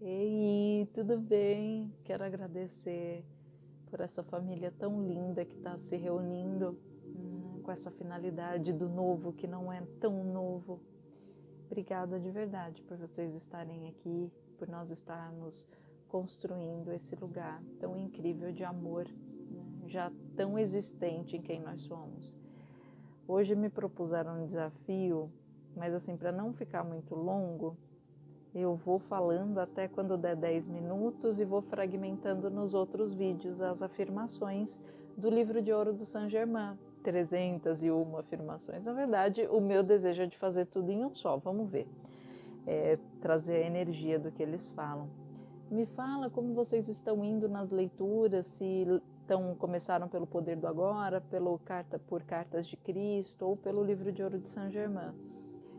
Ei, tudo bem? Quero agradecer por essa família tão linda que está se reunindo hum, com essa finalidade do novo que não é tão novo. Obrigada de verdade por vocês estarem aqui, por nós estarmos construindo esse lugar tão incrível de amor, né? já tão existente em quem nós somos. Hoje me propuseram um desafio, mas assim, para não ficar muito longo, eu vou falando até quando der 10 minutos e vou fragmentando nos outros vídeos as afirmações do livro de ouro do Saint Germain. 301 afirmações. Na verdade, o meu desejo é de fazer tudo em um só. Vamos ver. É, trazer a energia do que eles falam. Me fala como vocês estão indo nas leituras, se estão começaram pelo Poder do Agora, pelo carta por Cartas de Cristo ou pelo Livro de Ouro de Saint Germain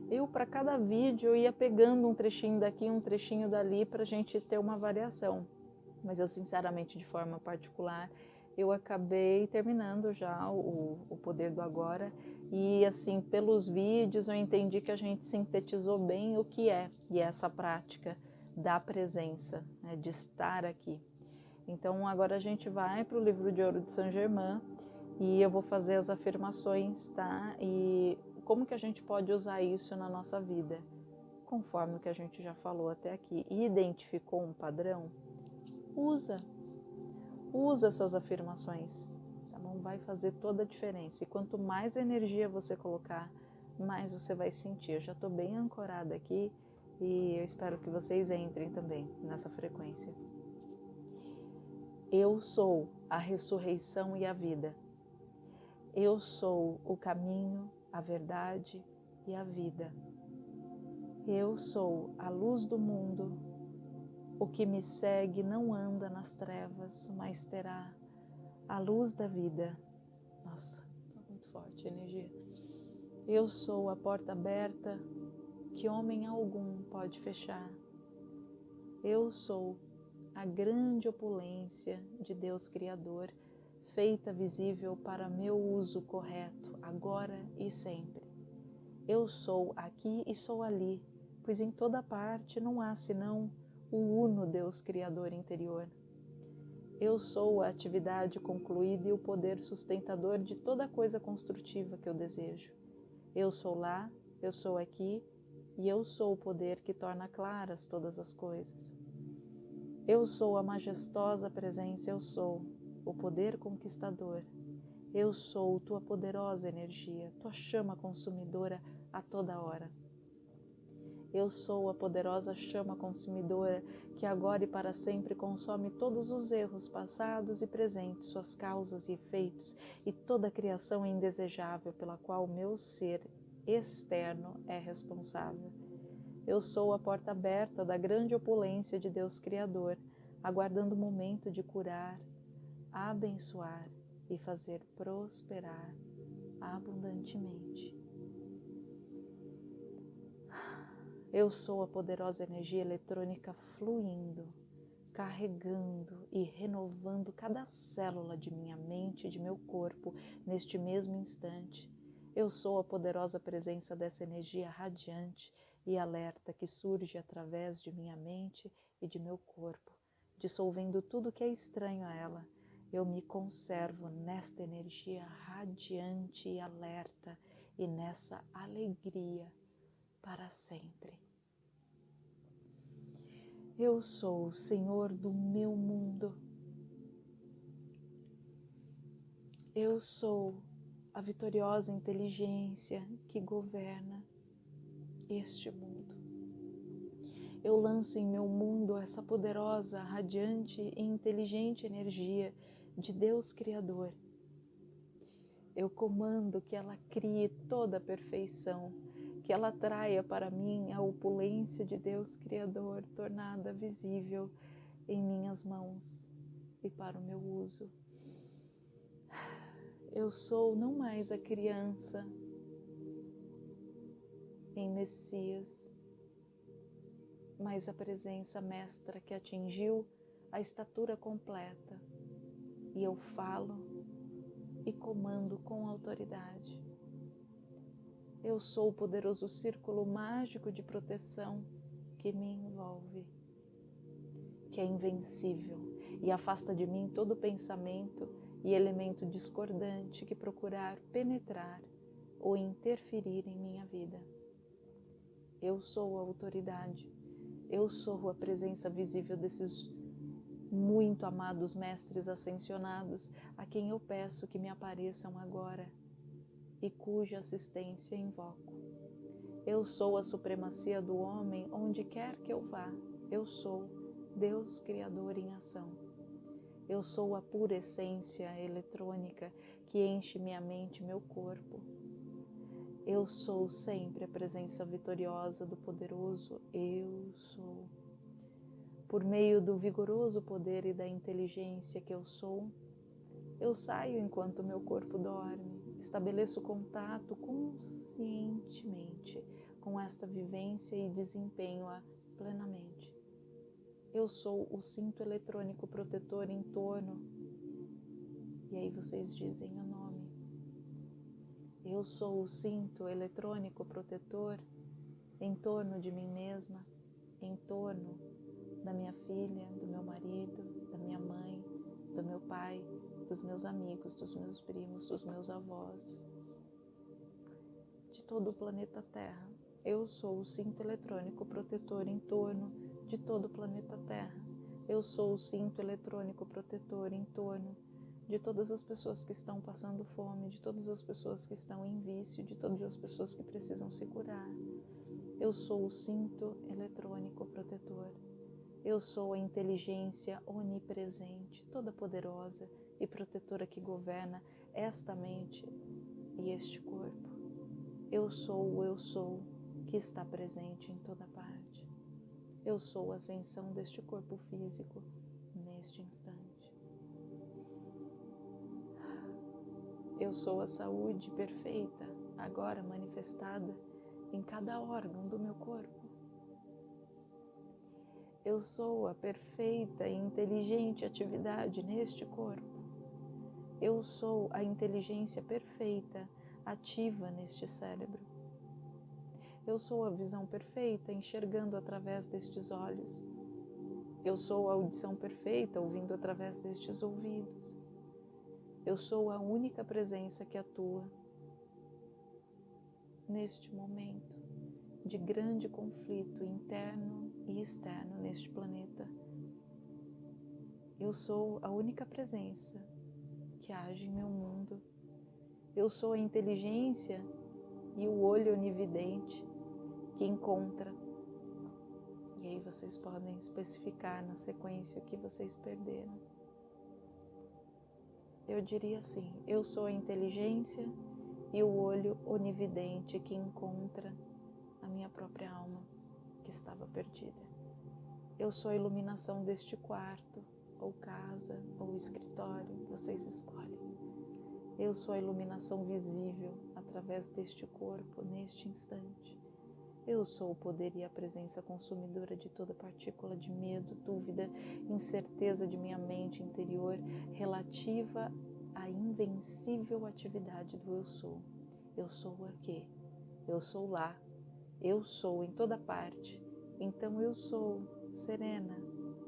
eu para cada vídeo eu ia pegando um trechinho daqui, um trechinho dali para a gente ter uma variação. Mas eu sinceramente, de forma particular, eu acabei terminando já o, o Poder do Agora e assim, pelos vídeos eu entendi que a gente sintetizou bem o que é e é essa prática da presença, né, de estar aqui. Então agora a gente vai para o livro de ouro de Saint Germain e eu vou fazer as afirmações, tá? E como que a gente pode usar isso na nossa vida? Conforme o que a gente já falou até aqui, e identificou um padrão, usa. Usa essas afirmações, tá bom? Vai fazer toda a diferença. E quanto mais energia você colocar, mais você vai sentir. Eu já estou bem ancorada aqui e eu espero que vocês entrem também nessa frequência. Eu sou a ressurreição e a vida. Eu sou o caminho, a verdade e a vida. Eu sou a luz do mundo. O que me segue não anda nas trevas, mas terá a luz da vida. Nossa, tá muito forte a energia. Eu sou a porta aberta que homem algum pode fechar. Eu sou a grande opulência de Deus Criador feita visível para meu uso correto, agora e sempre. Eu sou aqui e sou ali, pois em toda parte não há senão o uno Deus Criador interior. Eu sou a atividade concluída e o poder sustentador de toda coisa construtiva que eu desejo. Eu sou lá, eu sou aqui e eu sou o poder que torna claras todas as coisas. Eu sou a majestosa presença, eu sou, o poder conquistador. Eu sou tua poderosa energia, tua chama consumidora a toda hora. Eu sou a poderosa chama consumidora que agora e para sempre consome todos os erros passados e presentes, suas causas e efeitos e toda a criação indesejável pela qual o meu ser externo é responsável. Eu sou a porta aberta da grande opulência de Deus Criador, aguardando o momento de curar, abençoar e fazer prosperar abundantemente. Eu sou a poderosa energia eletrônica fluindo, carregando e renovando cada célula de minha mente e de meu corpo neste mesmo instante. Eu sou a poderosa presença dessa energia radiante e alerta que surge através de minha mente e de meu corpo, dissolvendo tudo que é estranho a ela eu me conservo nesta energia radiante e alerta e nessa alegria para sempre. Eu sou o Senhor do meu mundo. Eu sou a vitoriosa inteligência que governa este mundo. Eu lanço em meu mundo essa poderosa, radiante e inteligente energia de Deus Criador. Eu comando que ela crie toda a perfeição, que ela traia para mim a opulência de Deus Criador tornada visível em minhas mãos e para o meu uso. Eu sou não mais a criança em Messias, mas a presença mestra que atingiu a estatura completa e eu falo e comando com autoridade. Eu sou o poderoso círculo mágico de proteção que me envolve. que é invencível e afasta de mim todo pensamento e elemento discordante que procurar penetrar ou interferir em minha vida. Eu sou a autoridade, eu sou a presença visível desses muito amados mestres ascensionados, a quem eu peço que me apareçam agora e cuja assistência invoco. Eu sou a supremacia do homem onde quer que eu vá. Eu sou Deus Criador em ação. Eu sou a pura essência eletrônica que enche minha mente e meu corpo. Eu sou sempre a presença vitoriosa do poderoso Eu sou. Por meio do vigoroso poder e da inteligência que eu sou, eu saio enquanto meu corpo dorme, estabeleço contato conscientemente com esta vivência e desempenho-a plenamente. Eu sou o cinto eletrônico protetor em torno. E aí vocês dizem o nome. Eu sou o cinto eletrônico protetor em torno de mim mesma, em torno da minha filha, do meu marido, da minha mãe, do meu pai, dos meus amigos, dos meus primos, dos meus avós, de todo o planeta Terra. Eu sou o cinto eletrônico protetor em torno de todo o planeta Terra. Eu sou o cinto eletrônico protetor em torno de todas as pessoas que estão passando fome, de todas as pessoas que estão em vício, de todas as pessoas que precisam se curar. Eu sou o cinto eletrônico protetor eu sou a inteligência onipresente, toda poderosa e protetora que governa esta mente e este corpo. Eu sou o eu sou que está presente em toda parte. Eu sou a ascensão deste corpo físico neste instante. Eu sou a saúde perfeita, agora manifestada em cada órgão do meu corpo. Eu sou a perfeita e inteligente atividade neste corpo. Eu sou a inteligência perfeita ativa neste cérebro. Eu sou a visão perfeita enxergando através destes olhos. Eu sou a audição perfeita ouvindo através destes ouvidos. Eu sou a única presença que atua neste momento de grande conflito interno e externo neste planeta. Eu sou a única presença que age em meu mundo. Eu sou a inteligência e o olho onividente que encontra. E aí vocês podem especificar na sequência o que vocês perderam. Eu diria assim: eu sou a inteligência e o olho onividente que encontra a minha própria alma que estava perdida. Eu sou a iluminação deste quarto, ou casa, ou escritório, vocês escolhem. Eu sou a iluminação visível através deste corpo, neste instante. Eu sou o poder e a presença consumidora de toda partícula de medo, dúvida, incerteza de minha mente interior relativa à invencível atividade do eu sou. Eu sou aqui, eu sou lá, eu sou em toda parte, então eu sou serena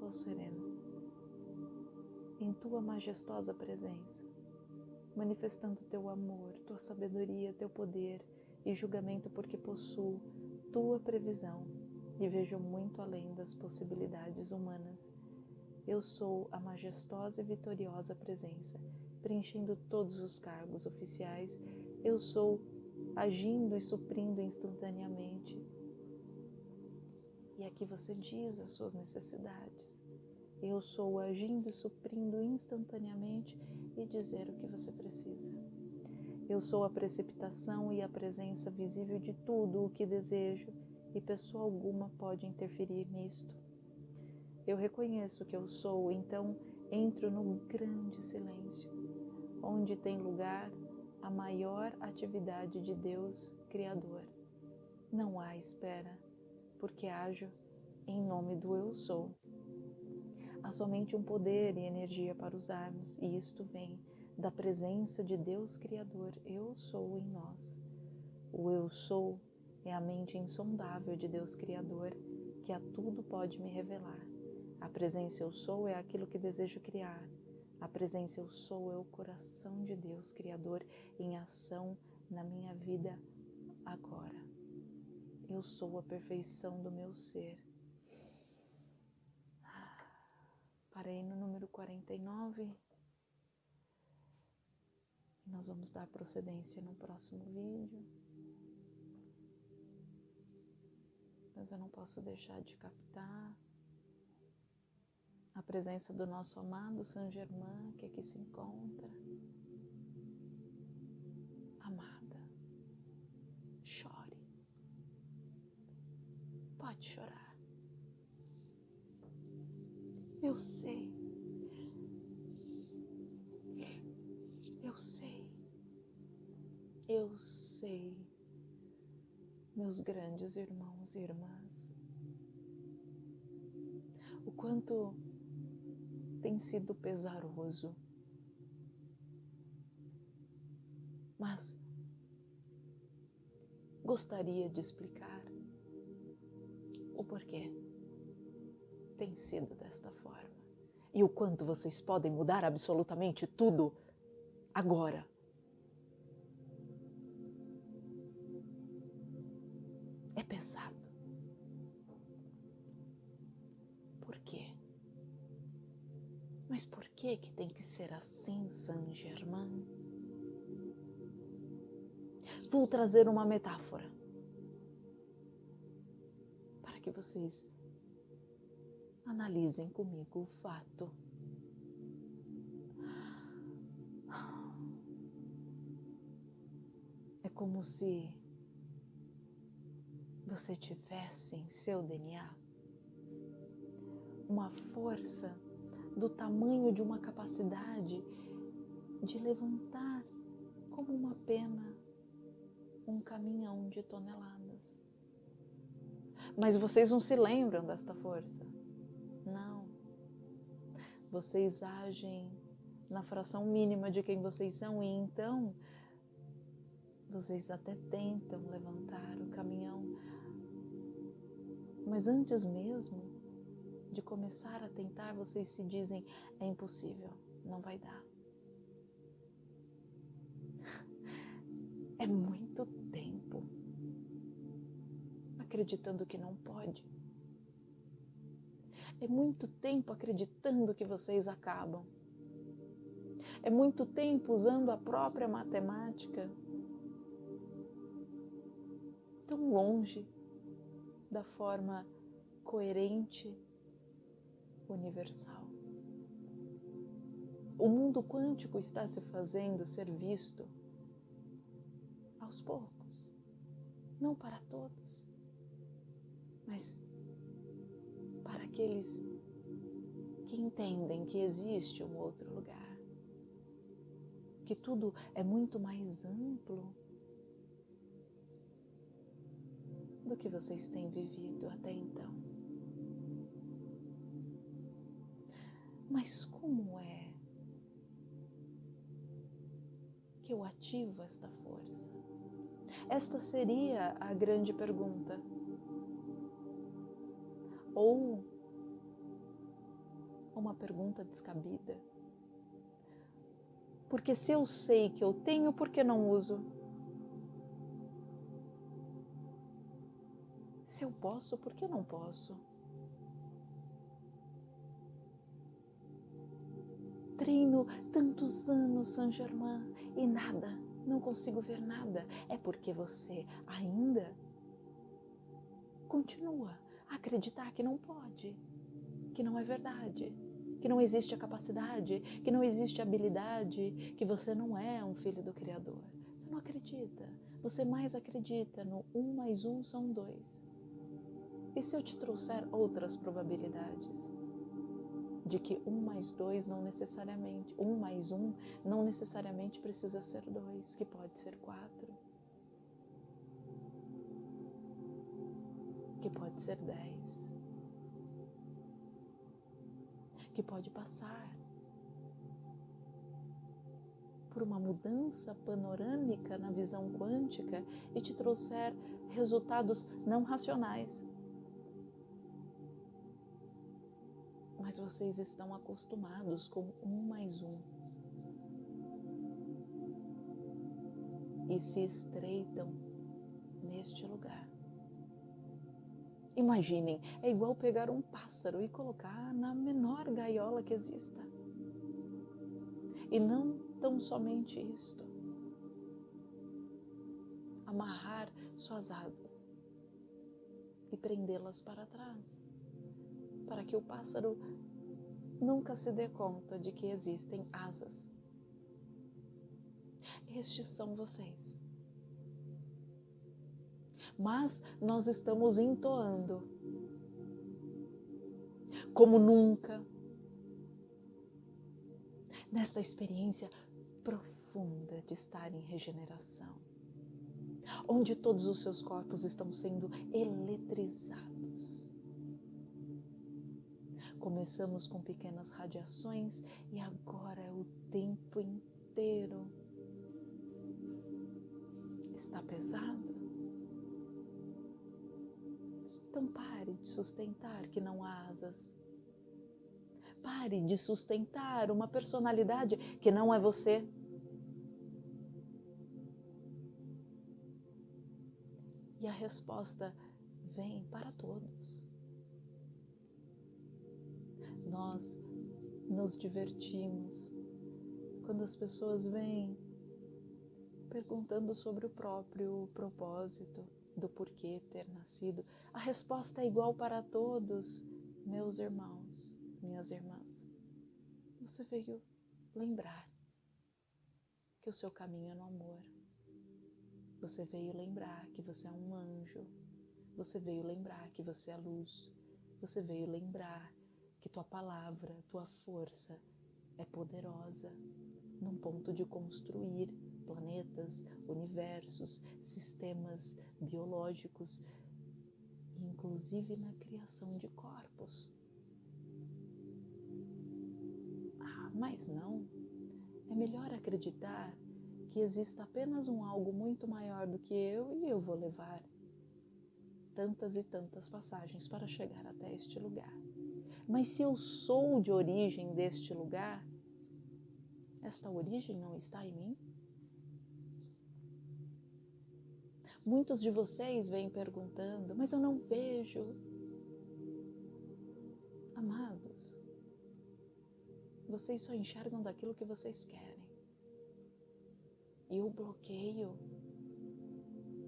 ou sereno, em tua majestosa presença, manifestando teu amor, tua sabedoria, teu poder e julgamento, porque possuo tua previsão e vejo muito além das possibilidades humanas. Eu sou a majestosa e vitoriosa presença, preenchendo todos os cargos oficiais. Eu sou agindo e suprindo instantaneamente. E aqui você diz as suas necessidades. Eu sou agindo e suprindo instantaneamente e dizer o que você precisa. Eu sou a precipitação e a presença visível de tudo o que desejo e pessoa alguma pode interferir nisto. Eu reconheço que eu sou, então entro no grande silêncio, onde tem lugar a maior atividade de Deus Criador. Não há espera, porque ajo em nome do Eu Sou. Há somente um poder e energia para usarmos, e isto vem da presença de Deus Criador, Eu Sou em nós. O Eu Sou é a mente insondável de Deus Criador, que a tudo pode me revelar. A presença eu sou é aquilo que desejo criar. A presença eu sou é o coração de Deus, Criador, em ação na minha vida agora. Eu sou a perfeição do meu ser. Parei no número 49. Nós vamos dar procedência no próximo vídeo. Mas eu não posso deixar de captar a presença do nosso amado Saint Germain que aqui se encontra. Amada, chore. Pode chorar. Eu sei. Eu sei. Eu sei, meus grandes irmãos e irmãs, o quanto tem sido pesaroso. Mas gostaria de explicar o porquê tem sido desta forma e o quanto vocês podem mudar absolutamente tudo agora. Ser assim, Saint Germain? Vou trazer uma metáfora para que vocês analisem comigo o fato. É como se você tivesse em seu DNA uma força do tamanho de uma capacidade de levantar como uma pena um caminhão de toneladas. Mas vocês não se lembram desta força? Não. Vocês agem na fração mínima de quem vocês são e então vocês até tentam levantar o caminhão. Mas antes mesmo de começar a tentar, vocês se dizem: é impossível, não vai dar. É muito tempo acreditando que não pode. É muito tempo acreditando que vocês acabam. É muito tempo usando a própria matemática tão longe da forma coerente universal. O mundo quântico está se fazendo ser visto aos poucos, não para todos, mas para aqueles que entendem que existe um outro lugar, que tudo é muito mais amplo do que vocês têm vivido até então. Mas como é que eu ativo esta força? Esta seria a grande pergunta. Ou uma pergunta descabida. Porque se eu sei que eu tenho, por que não uso? Se eu posso, por que não posso? Treino tantos anos, Saint Germain, e nada, não consigo ver nada. É porque você ainda continua a acreditar que não pode, que não é verdade, que não existe a capacidade, que não existe a habilidade, que você não é um filho do Criador. Você não acredita. Você mais acredita no um mais um são dois. E se eu te trouxer outras probabilidades? De que um mais dois não necessariamente, um mais um não necessariamente precisa ser dois, que pode ser quatro, que pode ser dez, que pode passar por uma mudança panorâmica na visão quântica e te trouxer resultados não racionais mas vocês estão acostumados com um mais um. E se estreitam neste lugar. Imaginem, é igual pegar um pássaro e colocar na menor gaiola que exista. E não tão somente isto. Amarrar suas asas e prendê-las para trás, para que o pássaro nunca se dê conta de que existem asas. Estes são vocês mas nós estamos entoando como nunca nesta experiência profunda de estar em regeneração, onde todos os seus corpos estão sendo eletrizados. Começamos com pequenas radiações e agora é o tempo inteiro. Está pesado? Então pare de sustentar que não há asas. Pare de sustentar uma personalidade que não é você. E a resposta vem para todos. Nós nos divertimos quando as pessoas vêm perguntando sobre o próprio propósito do porquê ter nascido, a resposta é igual para todos, meus irmãos, minhas irmãs. Você veio lembrar que o seu caminho é no amor. Você veio lembrar que você é um anjo. Você veio lembrar que você é luz. Você veio lembrar que tua palavra, tua força é poderosa num ponto de construir planetas, universos, sistemas biológicos, inclusive na criação de corpos. Ah, mas não. É melhor acreditar que exista apenas um algo muito maior do que eu e eu vou levar tantas e tantas passagens para chegar até este lugar. Mas se eu sou de origem deste lugar, esta origem não está em mim? Muitos de vocês vêm perguntando, mas eu não vejo. Amados, vocês só enxergam daquilo que vocês querem. E o bloqueio,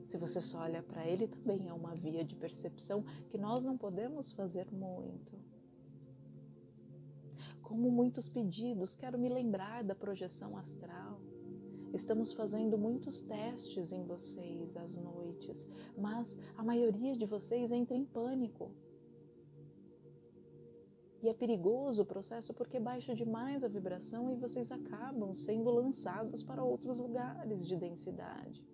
se você só olha para ele, também é uma via de percepção que nós não podemos fazer muito. Como muitos pedidos, quero me lembrar da projeção astral Estamos fazendo muitos testes em vocês às noites, mas a maioria de vocês entra em pânico. E é perigoso o processo porque baixa demais a vibração e vocês acabam sendo lançados para outros lugares de densidade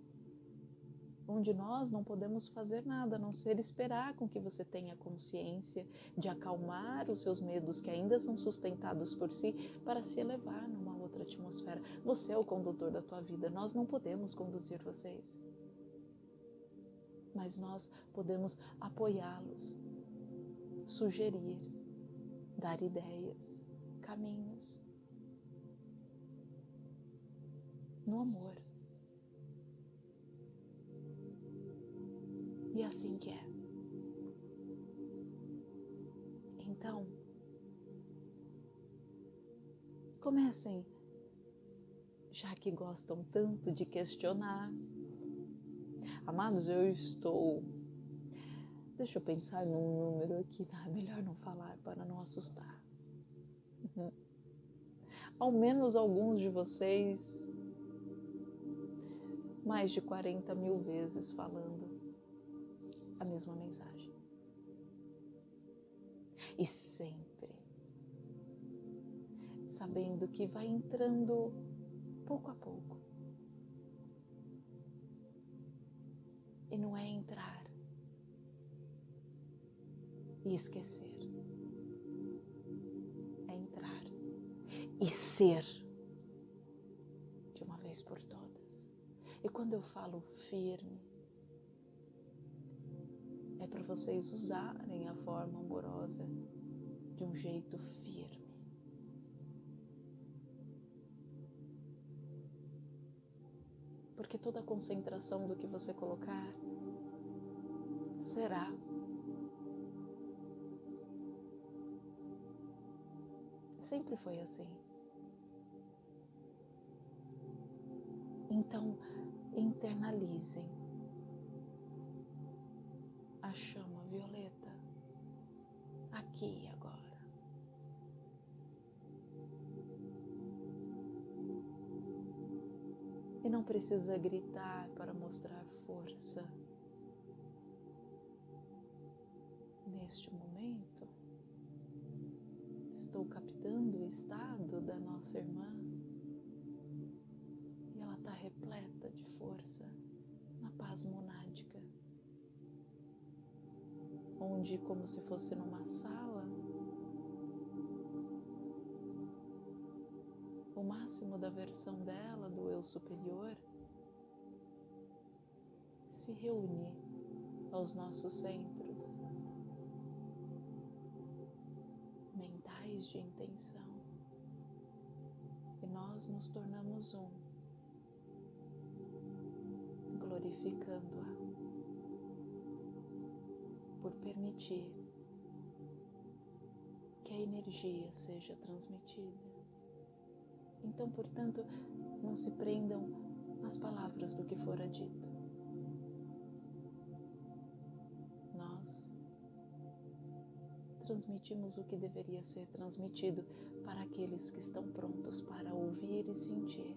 onde nós não podemos fazer nada a não ser esperar com que você tenha consciência de acalmar os seus medos que ainda são sustentados por si para se elevar numa outra atmosfera. Você é o condutor da tua vida, nós não podemos conduzir vocês. Mas nós podemos apoiá-los, sugerir, dar ideias, caminhos. No amor. E assim que é. Então, comecem, já que gostam tanto de questionar. Amados, eu estou. Deixa eu pensar num número aqui, tá? Melhor não falar para não assustar. Ao menos alguns de vocês, mais de 40 mil vezes falando a mesma mensagem. E sempre sabendo que vai entrando pouco a pouco. E não é entrar e esquecer. É entrar e ser de uma vez por todas. E quando eu falo firme, é para vocês usarem a forma amorosa de um jeito firme. Porque toda a concentração do que você colocar será sempre foi assim. Então, internalizem precisa gritar para mostrar força. Neste momento, estou captando o estado da nossa irmã e ela está repleta de força na paz monádica, onde, como se fosse numa sala, o máximo da versão dela, do eu superior, se reúne aos nossos centros mentais de intenção e nós nos tornamos um, glorificando-a por permitir que a energia seja transmitida. Então, portanto, não se prendam às palavras do que fora dito. Transmitimos o que deveria ser transmitido para aqueles que estão prontos para ouvir e sentir.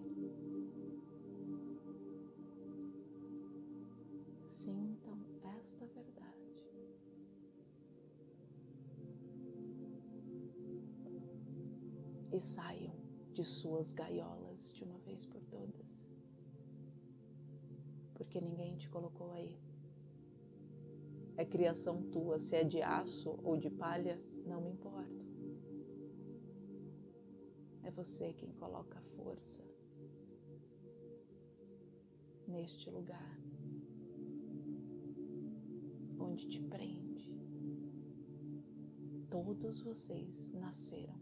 Sintam esta verdade. E saiam de suas gaiolas de uma vez por todas. Porque ninguém te colocou aí. É criação tua, se é de aço ou de palha, não me importa. É você quem coloca força neste lugar onde te prende. Todos vocês nasceram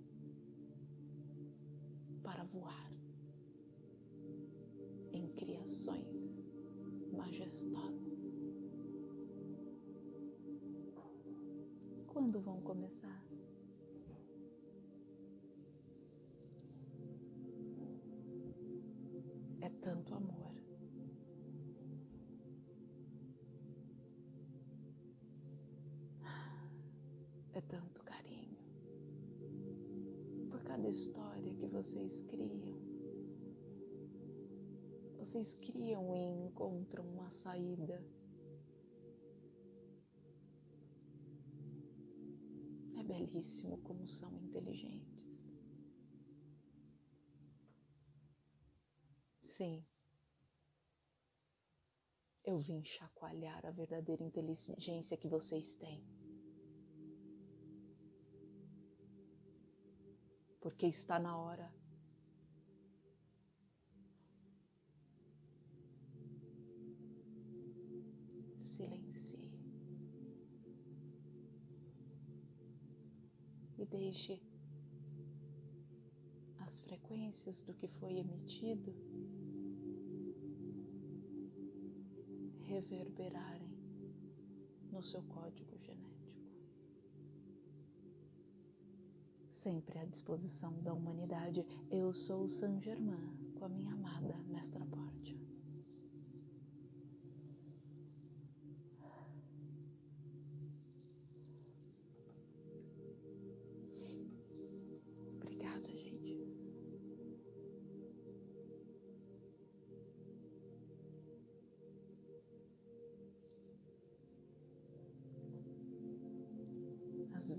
para voar em criações majestosas. Quando vão começar? É tanto amor. É tanto carinho por cada história que vocês criam. Vocês criam e encontram uma saída. Belíssimo como são inteligentes. Sim, eu vim chacoalhar a verdadeira inteligência que vocês têm. Porque está na hora. Silencie. Deixe as frequências do que foi emitido reverberarem no seu código genético. Sempre à disposição da humanidade, eu sou Saint Germain com a minha amada Mestra Portia.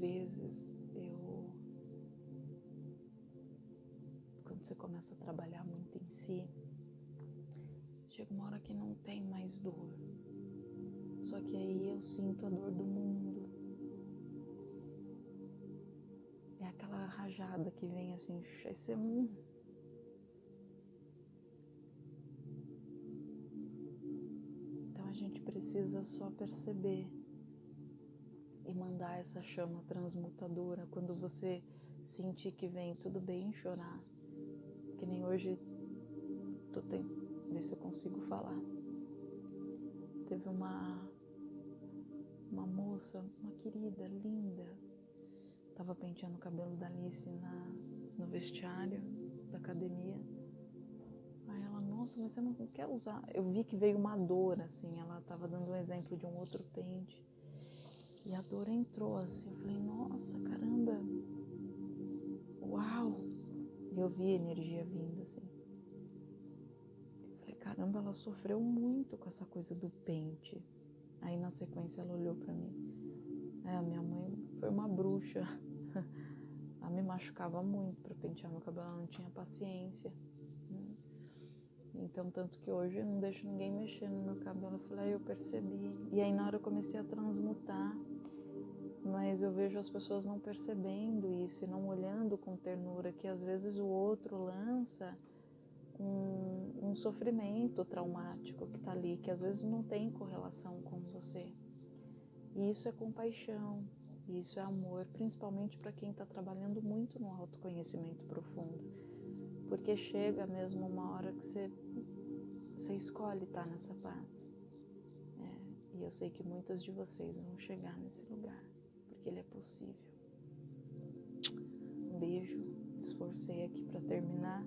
Vezes eu. Quando você começa a trabalhar muito em si, chega uma hora que não tem mais dor. Só que aí eu sinto a dor do mundo. É aquela rajada que vem assim, esse é um. Então a gente precisa só perceber mandar essa chama transmutadora quando você sentir que vem tudo bem chorar. Que nem hoje tô tentando ver se eu consigo falar. Teve uma uma moça, uma querida, linda, tava penteando o cabelo da Alice na, no vestiário da academia. Aí ela, nossa, mas você não quer usar? Eu vi que veio uma dor, assim, ela tava dando um exemplo de um outro pente. E a dor entrou assim, eu falei, nossa, caramba, uau! E eu vi a energia vindo assim. Eu falei, caramba, ela sofreu muito com essa coisa do pente. Aí na sequência ela olhou para mim. É, a minha mãe foi uma bruxa. ela me machucava muito para pentear meu cabelo, ela não tinha paciência. Então, tanto que hoje eu não deixo ninguém mexer no meu cabelo. Eu falei, aí eu percebi. E aí na hora eu comecei a transmutar mas eu vejo as pessoas não percebendo isso e não olhando com ternura que às vezes o outro lança um, um sofrimento traumático que está ali, que às vezes não tem correlação com você. E isso é compaixão, isso é amor, principalmente para quem está trabalhando muito no autoconhecimento profundo, porque chega mesmo uma hora que você, você escolhe estar nessa paz. É, e eu sei que muitas de vocês vão chegar nesse lugar que ele é possível. Um beijo, esforcei aqui para terminar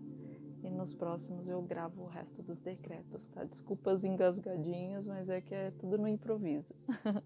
e nos próximos eu gravo o resto dos decretos, tá? Desculpas engasgadinhas, mas é que é tudo no improviso.